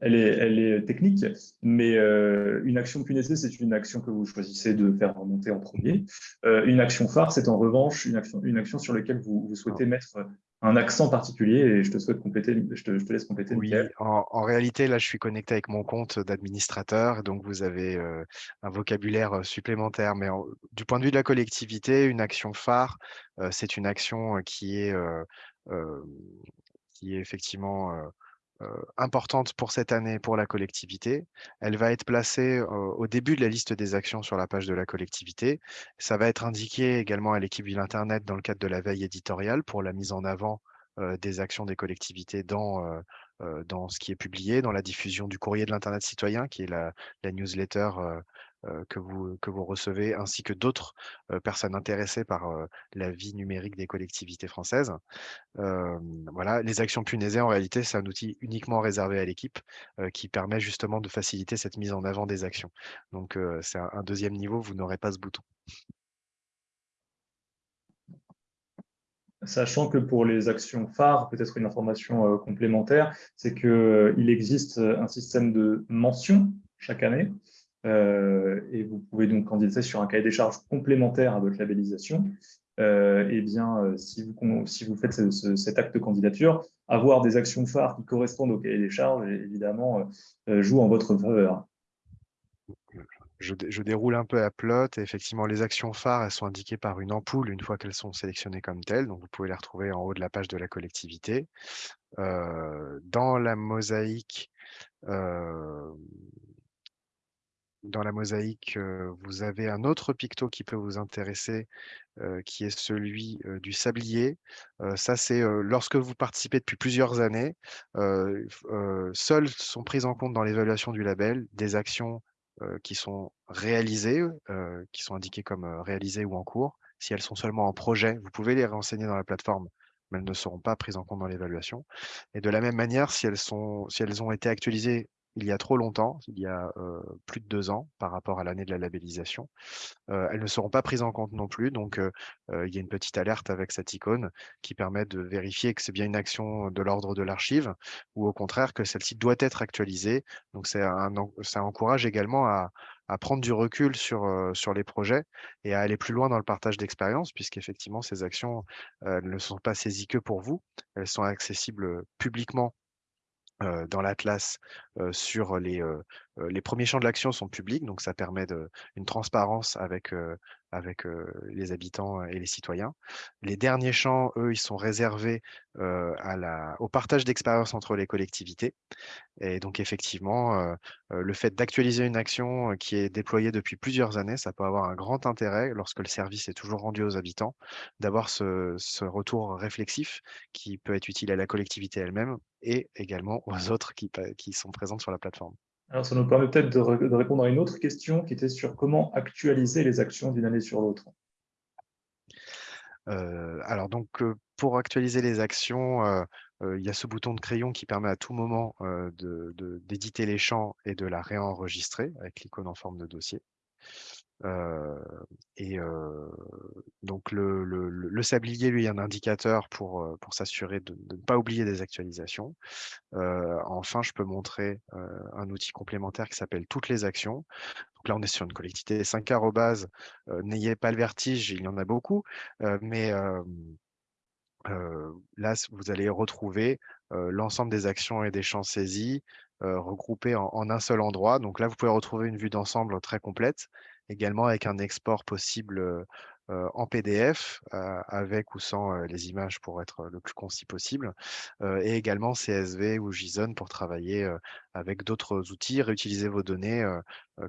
elle est, elle est technique, mais euh, une action punaisée, c'est une action que vous choisissez de faire remonter en premier. Euh, une action phare, c'est en revanche une action, une action sur laquelle vous, souhaitez mettre un accent particulier et je te souhaite compléter, je te, je te laisse compléter. Oui, en, en, réalité, là, je suis connecté avec mon compte d'administrateur, donc vous avez euh, un vocabulaire supplémentaire. Mais du point de vue de la collectivité, une action phare, c'est une action qui est, qui est effectivement euh, importante pour cette année pour la collectivité. Elle va être placée euh, au début de la liste des actions sur la page de la collectivité. Ça va être indiqué également à l'équipe Ville Internet dans le cadre de la veille éditoriale pour la mise en avant euh, des actions des collectivités dans, dans ce qui est publié, dans la diffusion du courrier de l'Internet citoyen, qui est la newsletter que, vous, que vous recevez, ainsi que d'autres personnes intéressées par la vie numérique des collectivités françaises. voilà, les actions punaisées, en réalité, c'est un outil uniquement réservé à l'équipe qui permet justement de faciliter cette mise en avant des actions. Donc, c'est un, deuxième niveau, vous n'aurez pas ce bouton. Sachant que pour les actions phares, peut-être une information complémentaire, c'est qu'il existe un système de mention chaque année euh, et vous pouvez donc candidater sur un cahier des charges complémentaire à votre labellisation. Euh, eh bien, euh, si vous, si vous faites cet acte de candidature, avoir des actions phares qui correspondent au cahier des charges, évidemment, joue en votre faveur. Je, je, déroule un peu à plot. Effectivement, les actions phares, elles sont indiquées par une ampoule une fois qu'elles sont sélectionnées comme telles. Donc, vous pouvez les retrouver en haut de la page de la collectivité. dans la mosaïque, dans la mosaïque, vous avez un autre picto qui peut vous intéresser, qui est celui du sablier. ça, c'est lorsque vous participez depuis plusieurs années, seules sont prises en compte dans l'évaluation du label des actions qui sont réalisées, qui sont indiquées comme réalisées ou en cours. Si elles sont seulement en projet, vous pouvez les renseigner dans la plateforme, mais elles ne seront pas prises en compte dans l'évaluation. Et de la même manière, si elles, sont, si elles ont été actualisées il y a trop longtemps, il y a plus de deux ans par rapport à l'année de la labellisation. elles ne seront pas prises en compte non plus, donc il y a une petite alerte avec cette icône qui permet de vérifier que c'est bien une action de l'ordre de l'archive ou au contraire que celle-ci doit être actualisée. Donc un, ça encourage également à, prendre du recul sur, sur les projets et à aller plus loin dans le partage d'expérience, puisqu'effectivement, ces actions ne sont pas saisies que pour vous, elles sont accessibles publiquement dans l'Atlas sur les, les premiers champs de l'action sont publics, donc ça permet de, une transparence avec, avec les habitants et les citoyens. Les derniers champs, eux, ils sont réservés à la, au partage d'expériences entre les collectivités. Et donc, effectivement, le fait d'actualiser une action qui est déployée depuis plusieurs années, ça peut avoir un grand intérêt lorsque le service est toujours rendu aux habitants, d'avoir ce, ce, retour réflexif qui peut être utile à la collectivité elle-même et également aux autres qui, qui sont présentes sur la plateforme. Alors, ça nous permet peut-être de, répondre à une autre question qui était sur comment actualiser les actions d'une année sur l'autre. Euh, alors, donc, euh, pour actualiser les actions, euh, il y a ce bouton de crayon qui permet à tout moment d'éditer les champs et de la réenregistrer avec l'icône en forme de dossier et donc le, le, sablier, lui, est un indicateur pour, pour s'assurer de, ne pas oublier des actualisations. enfin, je peux montrer un outil complémentaire qui s'appelle Toutes les actions. Donc là, on est sur une collectivité 5 arrobase. N'ayez pas le vertige, il y en a beaucoup, mais là, vous allez retrouver l'ensemble des actions et des champs saisis regroupés en, en, un seul endroit. Donc là, vous pouvez retrouver une vue d'ensemble très complète également avec un export possible en PDF, avec ou sans les images pour être le plus concis possible, et également CSV ou JSON pour travailler avec d'autres outils, réutiliser vos données,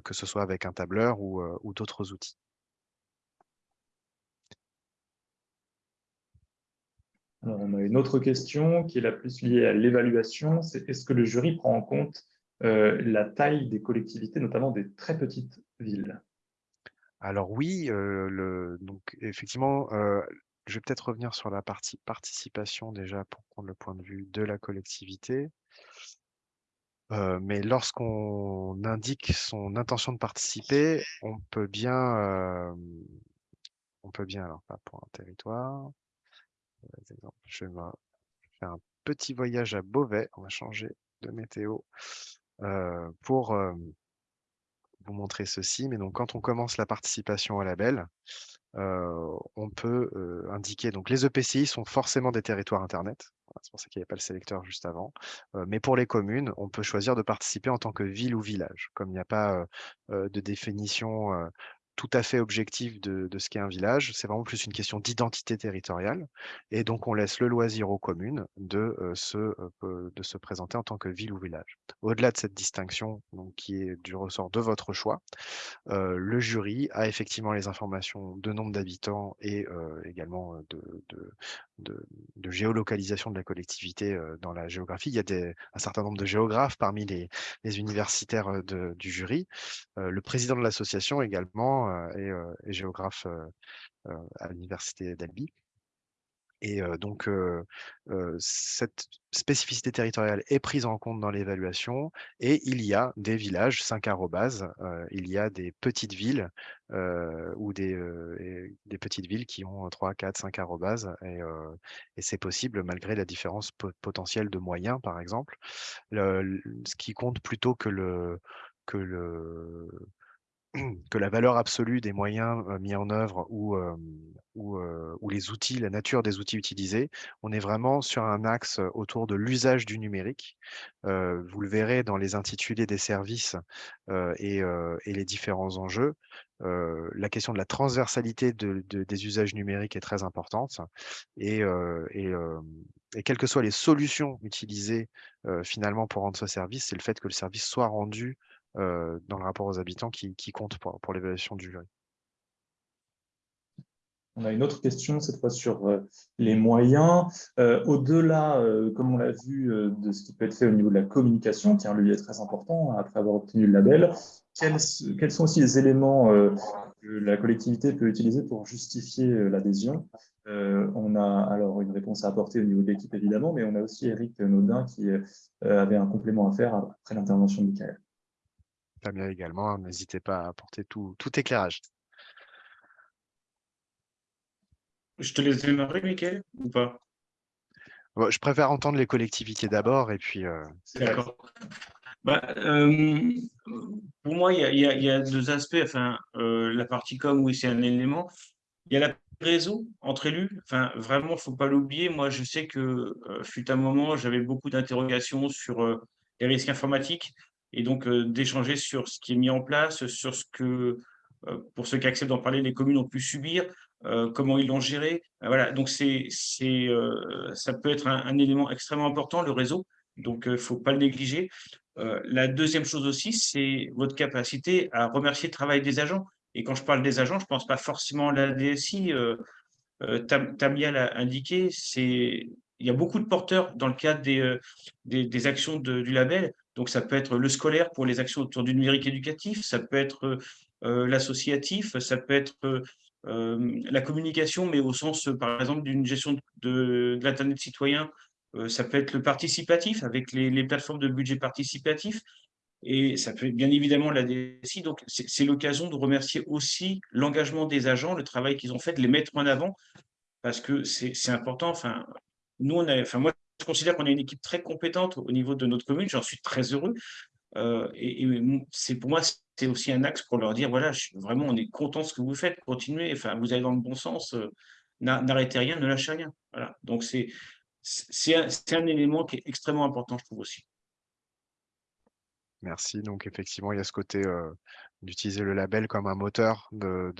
que ce soit avec un tableur ou, d'autres outils. On a une autre question qui est la plus liée à l'évaluation, c'est est-ce que le jury prend en compte la taille des collectivités, notamment des très petites villes? Alors oui, donc effectivement, je vais peut-être revenir sur la partie participation déjà pour prendre le point de vue de la collectivité. Mais lorsqu'on indique son intention de participer, on peut bien, on peut bien, alors pas pour un territoire, euh, je vais faire un petit voyage à Beauvais, on va changer de météo pour vous montrer ceci. Mais donc, quand on commence la participation au label, on peut indiquer, donc les EPCI sont forcément des territoires Internet, c'est pour ça qu'il n'y avait pas le sélecteur juste avant. mais pour les communes, on peut choisir de participer en tant que ville ou village. Comme il n'y a pas de définition tout à fait objectif de, ce qu'est un village. C'est vraiment plus une question d'identité territoriale. Et donc, on laisse le loisir aux communes de, se, de se présenter en tant que ville ou village. Au-delà de cette distinction, qui est du ressort de votre choix, le jury a effectivement les informations de nombre d'habitants et également de, géolocalisation de la collectivité dans la géographie. Il y a un certain nombre de géographes parmi les universitaires du jury. le président de l'association également est, géographe à l'université d'Albi. Et donc, cette spécificité territoriale est prise en compte dans l'évaluation et il y a des villages, 5 arrobas, il y a des petites villes ou des, petites villes qui ont 3, 4, 5 arrobas et, et c'est possible malgré la différence potentielle de moyens, par exemple. ce qui compte plutôt que le, que le, que la valeur absolue des moyens mis en œuvre ou, ou, les outils, la nature des outils utilisés, on est vraiment sur un axe autour de l'usage du numérique. vous le verrez dans les intitulés des services et, les différents enjeux. la question de la transversalité des usages numériques est très importante et, et, et, quelles que soient les solutions utilisées finalement pour rendre ce service, c'est le fait que le service soit rendu dans le rapport aux habitants qui, compte pour, l'évaluation du jury. On a une autre question, cette fois sur les moyens. Au-delà, comme on l'a vu, de ce qui peut être fait au niveau de la communication, qui est un levier très important après avoir obtenu le label, quels, sont aussi les éléments que la collectivité peut utiliser pour justifier l'adhésion? On a alors une réponse à apporter au niveau de l'équipe, évidemment, mais on a aussi Eric Naudin qui avait un complément à faire après l'intervention de Michael bien également, n'hésitez pas à apporter tout, tout éclairage. Je te laisse démarrer, Mickaël, ou pas? Je préfère entendre les collectivités d'abord, et puis... Euh, D'accord. Bah, euh, pour moi, il y, a deux aspects. Enfin, euh, la partie com, oui, c'est un élément. Il y a la réseau entre élus. Enfin, vraiment, il ne faut pas l'oublier. Moi, je sais que fut un moment, j'avais beaucoup d'interrogations sur les risques informatiques et donc d'échanger sur ce qui est mis en place, sur ce que, pour ceux qui acceptent d'en parler, les communes ont pu subir, comment ils l'ont géré. Voilà, donc c'est, c'est, ça peut être un, élément extrêmement important, le réseau, donc il ne faut pas le négliger. la deuxième chose aussi, c'est votre capacité à remercier le travail des agents. Et quand je parle des agents, je ne pense pas forcément à la DSI. Tamia l'a indiqué, c'est il y a beaucoup de porteurs dans le cadre des, des, actions du label. Donc, ça peut être le scolaire pour les actions autour du numérique éducatif, ça peut être euh, l'associatif, ça peut être euh, la communication, mais au sens, par exemple, d'une gestion de, l'Internet citoyen, euh, ça peut être le participatif avec les, plateformes de budget participatif, et ça peut être bien évidemment la DSI. Donc, c'est l'occasion de remercier aussi l'engagement des agents, le travail qu'ils ont fait, de les mettre en avant, parce que c'est important. Enfin, nous, on a, enfin, moi, je considère qu'on a une équipe très compétente au niveau de notre commune. J'en suis très heureux. Euh, et, pour moi, c'est aussi un axe pour leur dire voilà, vraiment, on est content de ce que vous faites, continuez. Enfin, vous allez dans le bon sens. Euh, n'arrêtez rien, ne lâchez rien. Voilà. Donc c'est un, élément qui est extrêmement important, je trouve aussi. Merci. Donc effectivement, il y a ce côté d'utiliser le label comme un moteur de,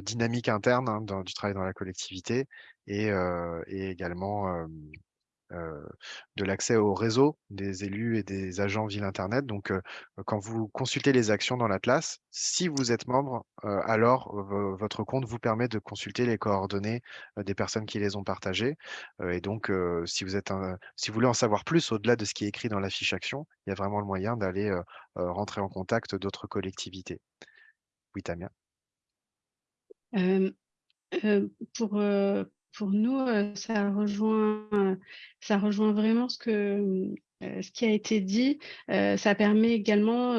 dynamique interne hein, du travail dans la collectivité et, également de l'accès au réseau des élus et des agents Ville Internet. Donc, euh, quand vous consultez les actions dans l'Atlas, si vous êtes membre, euh, alors votre compte vous permet de consulter les coordonnées des personnes qui les ont partagées. et donc, si, vous êtes si vous voulez en savoir plus au-delà de ce qui est écrit dans la fiche action, il y a vraiment le moyen d'aller rentrer en contact d'autres collectivités. Oui, Tamia. pour, pour nous, ça rejoint, ça rejoint vraiment ce que ce qui a été dit, ça permet également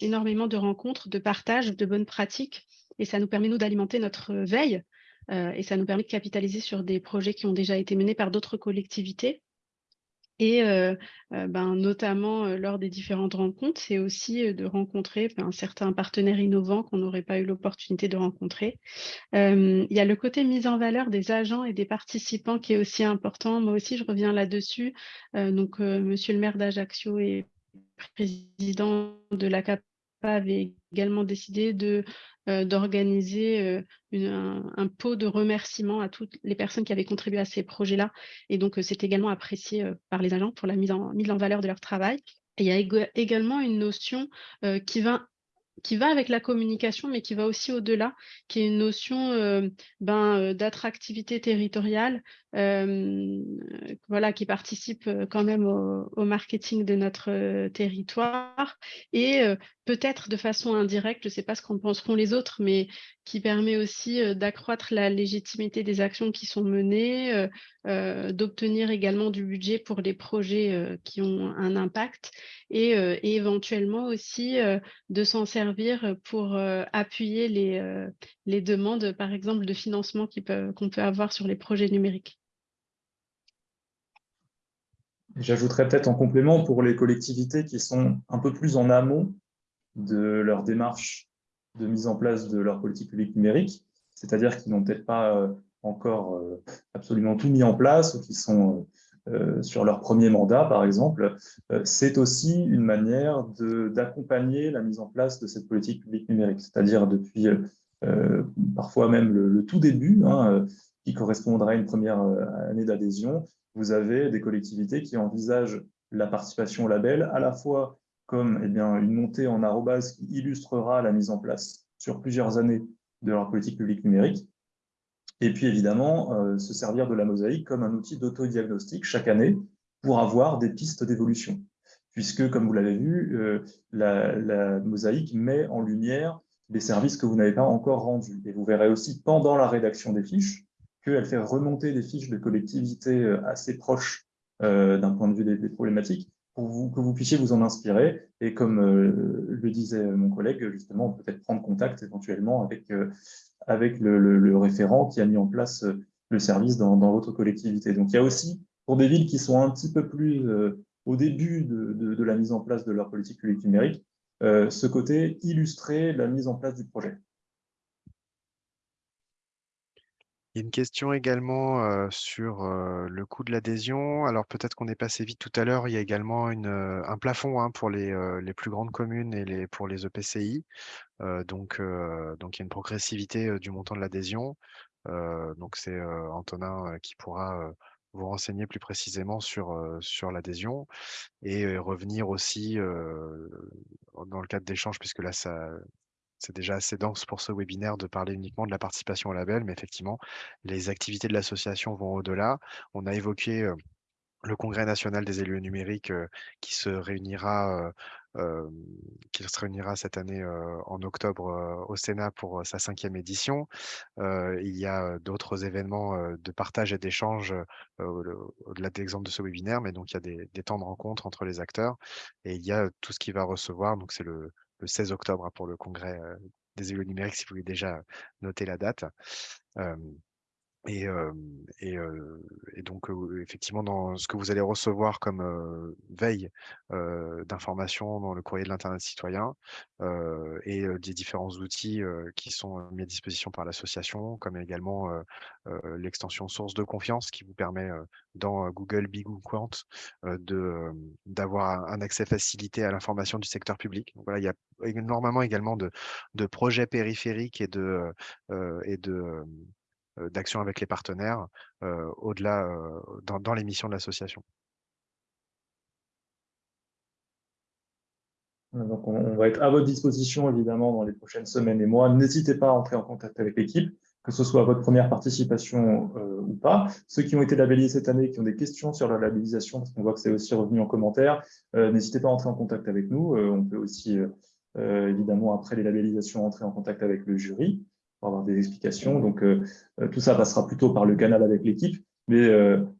énormément de rencontres, de partage de bonnes pratiques et ça nous permet, nous, d'alimenter notre veille et ça nous permet de capitaliser sur des projets qui ont déjà été menés par d'autres collectivités. Et ben, notamment lors des différentes rencontres, c'est aussi de rencontrer certains partenaires innovants qu'on n'aurait pas eu l'opportunité de rencontrer. il y a le côté mise en valeur des agents et des participants qui est aussi important. Moi aussi, je reviens là-dessus. donc, Monsieur le maire d'Ajaccio et président de la CAPA avait également décidé de euh, d'organiser euh, un, pot de remerciements à toutes les personnes qui avaient contribué à ces projets-là. Et donc, euh, c'est également apprécié par les agents pour la mise en, mise en valeur de leur travail. Et il y a également une notion qui va qui va avec la communication, mais qui va aussi au-delà, qui est une notion ben, d'attractivité territoriale, voilà, qui participe quand même au, marketing de notre territoire et peut-être de façon indirecte, je ne sais pas ce qu'en penseront les autres, mais qui permet aussi d'accroître la légitimité des actions qui sont menées, d'obtenir également du budget pour les projets qui ont un impact et, éventuellement aussi de s'en servir pour appuyer les demandes, par exemple, de financement qu'on peut avoir sur les projets numériques. J'ajouterais peut-être en complément pour les collectivités qui sont un peu plus en amont de leur démarche de mise en place de leur politique publique numérique, c'est-à-dire qu'ils n'ont peut-être pas euh, encore euh, absolument tout mis en place ou qui sont euh, sur leur premier mandat, par exemple, c'est aussi une manière d'accompagner la mise en place de cette politique publique numérique, c'est-à-dire depuis parfois même le, tout début, hein, qui correspondrait à une première année d'adhésion, vous avez des collectivités qui envisagent la participation au label à la fois comme eh une montée en arrobase qui illustrera la mise en place sur plusieurs années de leur politique publique numérique, et puis évidemment euh, se servir de la mosaïque comme un outil d'autodiagnostic chaque année pour avoir des pistes d'évolution. Puisque, comme vous l'avez vu, euh, la, mosaïque met en lumière les services que vous n'avez pas encore rendus. Et vous verrez aussi pendant la rédaction des fiches qu'elle fait remonter des fiches de collectivités euh, assez proches d'un point de vue des problématiques, pour que vous puissiez vous en inspirer. Et comme euh, le disait mon collègue, justement, peut-être prendre contact éventuellement avec, euh, avec le, référent qui a mis en place euh, le service dans, votre collectivité. Donc, il y a aussi, pour des villes qui sont un petit peu plus au début de, de, la mise en place de leur politique publique numérique, ce côté illustrer la mise en place du projet. Il y a une question également sur le coût de l'adhésion. Alors peut-être qu'on est passé vite tout à l'heure. Il y a également un plafond hein, pour les, plus grandes communes et les, pour les EPCI. donc, donc il y a une progressivité du montant de l'adhésion. donc c'est Antonin qui pourra vous renseigner plus précisément sur, sur l'adhésion et revenir aussi dans le cadre d'échanges, puisque là, ça, c'est déjà assez dense pour ce webinaire de parler uniquement de la participation au label, mais effectivement, les activités de l'association vont au-delà. On a évoqué le Congrès national des élus numériques qui se réunira qui se réunira cette année en octobre au Sénat pour sa cinquième édition. il y a d'autres événements de partage et d'échange au-delà de l'exemple de ce webinaire, mais donc il y a des, des, temps de rencontre entre les acteurs et il y a tout ce qui va recevoir, donc c'est le, le 16 octobre hein, pour le congrès des élus numériques, si vous voulez déjà noter la date. Et, et, donc, effectivement, dans ce que vous allez recevoir comme veille d'informations dans le courrier de l'Internet citoyen et des différents outils qui sont mis à disposition par l'association, comme également l'extension source de confiance qui vous permet dans Google Big Quant d'avoir un accès facilité à l'information du secteur public. voilà, il y a énormément également de, de projets périphériques et de, et de euh, d'action avec les partenaires euh, au-delà euh, dans, les missions de l'association. Donc on, va être à votre disposition évidemment dans les prochaines semaines et mois. N'hésitez pas à entrer en contact avec l'équipe, que ce soit votre première participation ou pas. Ceux qui ont été labellisés cette année, qui ont des questions sur la labellisation, parce qu'on voit que c'est aussi revenu en commentaire, n'hésitez pas à entrer en contact avec nous. on peut aussi évidemment après les labellisations entrer en contact avec le jury. Pour avoir des explications. Donc, tout ça passera plutôt par le canal avec l'équipe. Mais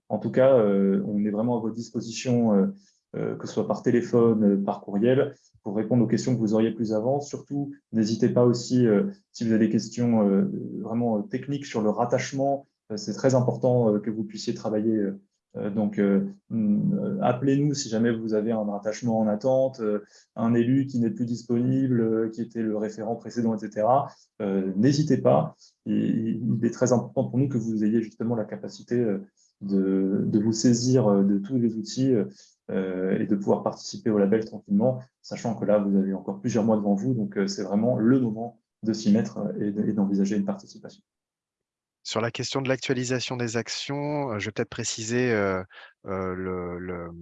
en tout cas, on est vraiment à votre disposition, que ce soit par téléphone, par courriel, pour répondre aux questions que vous auriez plus avant. Surtout, n'hésitez pas aussi, si vous avez des questions vraiment techniques sur le rattachement, c'est très important que vous puissiez travailler euh, donc, euh, mm, appelez-nous si jamais vous avez un rattachement en attente, euh, un élu qui n'est plus disponible, qui était le référent précédent, etc. N'hésitez pas. Il, est très important pour nous que vous ayez justement la capacité de, vous saisir de tous les outils et de pouvoir participer au label tranquillement, sachant que là, vous avez encore plusieurs mois devant vous. Donc, c'est vraiment le moment de s'y mettre et d'envisager une participation. Sur la question de l'actualisation des actions, je vais peut-être préciser le,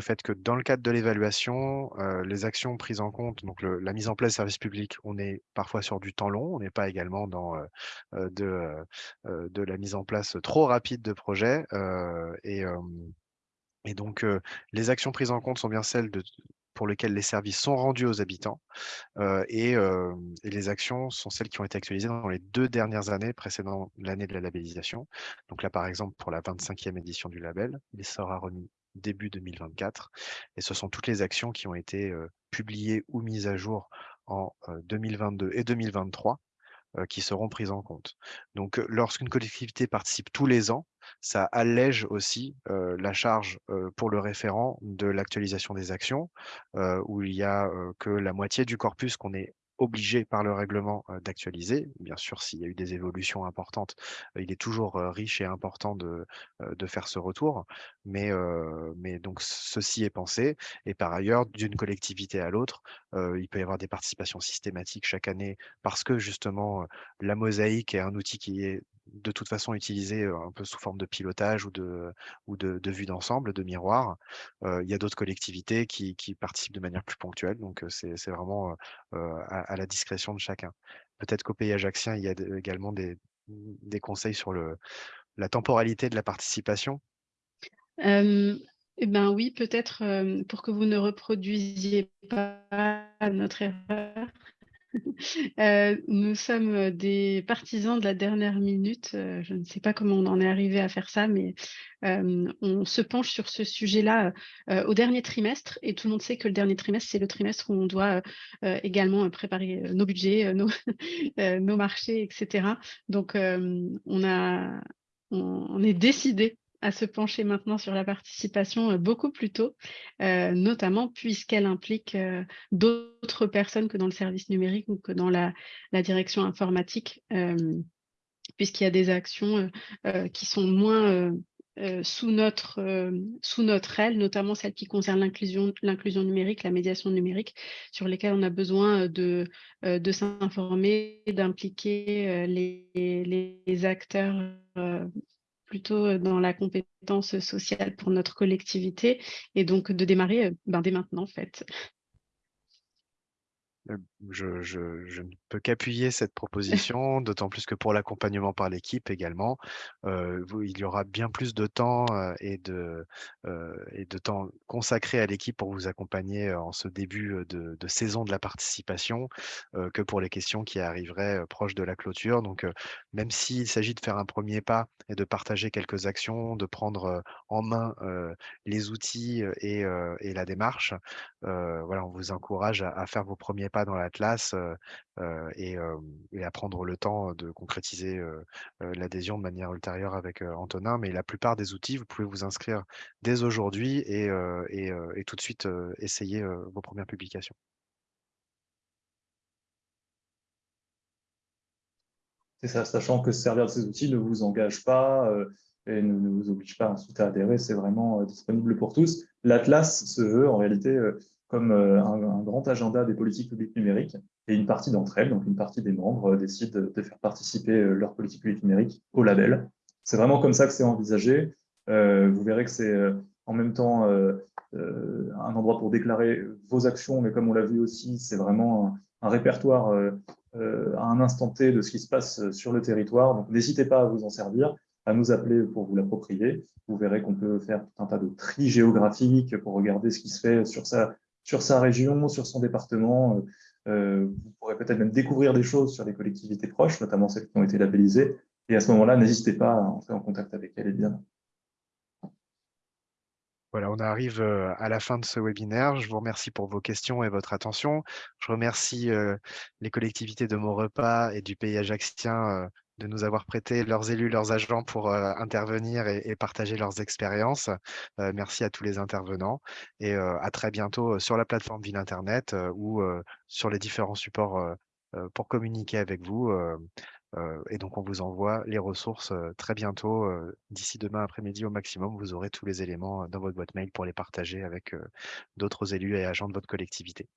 fait que dans le cadre de l'évaluation, les actions prises en compte, donc la mise en place de services publics, on est parfois sur du temps long, on n'est pas également dans de, la mise en place trop rapide de projets. et, et donc, les actions prises en compte sont bien celles de, pour lesquels les services sont rendus aux habitants et, les actions sont celles qui ont été actualisées dans les deux dernières années précédant l'année de la labellisation. Donc là, par exemple, pour la 25e édition du label, il sera remis début 2024 et ce sont toutes les actions qui ont été publiées ou mises à jour en 2022 et 2023 qui seront prises en compte. Donc, lorsqu'une collectivité participe tous les ans, ça allège aussi la charge pour le référent de l'actualisation des actions, où il y a que la moitié du corpus qu'on est obligé par le règlement d'actualiser. Bien sûr, s'il y a eu des évolutions importantes, il est toujours riche et important de, faire ce retour. Mais donc, ceci est pensé. Et par ailleurs, d'une collectivité à l'autre, il peut y avoir des participations systématiques chaque année parce que justement, la mosaïque est un outil qui est de toute façon utilisé un peu sous forme de pilotage ou de, ou de, vue d'ensemble, de miroir. il y a d'autres collectivités qui, participent de manière plus ponctuelle, donc c'est vraiment à, la discrétion de chacun. Peut-être qu'au pays ajaxien, il y a également des, conseils sur la temporalité de la participation? eh ben oui, peut-être pour que vous ne reproduisiez pas notre erreur, Euh, nous sommes des partisans de la dernière minute. Euh, je ne sais pas comment on en est arrivé à faire ça, mais euh, on se penche sur ce sujet-là au dernier trimestre. Et tout le monde sait que le dernier trimestre, c'est le trimestre où on doit également préparer nos budgets, nos, marchés, etc. Donc, on est décidé à se pencher maintenant sur la participation euh, beaucoup plus tôt, euh, notamment puisqu'elle implique euh, d'autres personnes que dans le service numérique ou que dans la, direction informatique, puisqu'il y a des actions qui sont moins sous, notre, sous notre aile, notamment celles qui concernent l'inclusion numérique, la médiation numérique, sur lesquelles on a besoin de, de s'informer, d'impliquer les, les, acteurs plutôt dans la compétence sociale pour notre collectivité et donc de démarrer ben, dès maintenant en fait. Je, ne peux qu'appuyer cette proposition, d'autant plus que pour l'accompagnement par l'équipe également, il y aura bien plus de temps et, de, et de temps consacré à l'équipe pour vous accompagner en ce début de, saison de la participation que pour les questions qui arriveraient proches de la clôture. Donc, même s'il s'agit de faire un premier pas et de partager quelques actions, de prendre en main les outils et, la démarche, voilà, on vous encourage à faire vos premiers pas dans l'Atlas et, à prendre le temps de concrétiser l'adhésion de manière ultérieure avec Antonin. Mais la plupart des outils, vous pouvez vous inscrire dès aujourd'hui et, et, tout de suite essayer vos premières publications. C'est ça, sachant que servir de ces outils ne vous engage pas et ne, vous oblige pas ensuite à adhérer, c'est vraiment disponible pour tous. L'Atlas se veut en réalité comme euh, un, grand agenda des politiques publiques numériques. Et une partie d'entre elles, donc une partie des membres, euh, décide de faire participer euh, leur politique publique numérique au label. C'est vraiment comme ça que c'est envisagé. vous verrez que c'est en même temps un endroit pour déclarer vos actions, mais comme on l'a vu aussi, c'est vraiment un, répertoire à un instant T de ce qui se passe sur le territoire. Donc n'hésitez pas à vous en servir, à nous appeler pour vous l'approprier. Vous verrez qu'on peut faire tout un tas de tri géographiques pour regarder ce qui se fait sur sa sur sa région, sur son département. vous pourrez peut-être même découvrir des choses sur les collectivités proches, notamment celles qui ont été labellisées. Et à ce moment-là, n'hésitez pas à entrer en contact avec elles, bien. Voilà, on arrive à la fin de ce webinaire. Je vous remercie pour vos questions et votre attention. Je remercie les collectivités de Maurepas et du pays ajaxien de nous avoir prêté leurs élus, leurs agents pour intervenir et, partager leurs expériences. merci à tous les intervenants et à très bientôt sur la plateforme Ville Internet ou sur les différents supports pour communiquer avec vous et donc, on vous envoie les ressources très bientôt. D'ici demain après-midi au maximum, vous aurez tous les éléments dans votre boîte mail pour les partager avec d'autres élus et agents de votre collectivité.